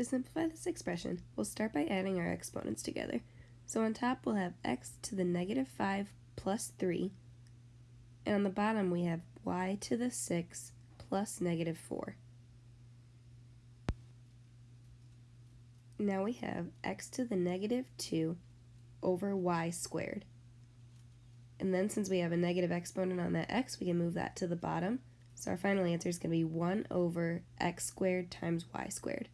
To simplify this expression, we'll start by adding our exponents together. So on top we'll have x to the negative 5 plus 3, and on the bottom we have y to the 6 plus negative 4. Now we have x to the negative 2 over y squared. And then since we have a negative exponent on that x, we can move that to the bottom. So our final answer is going to be 1 over x squared times y squared.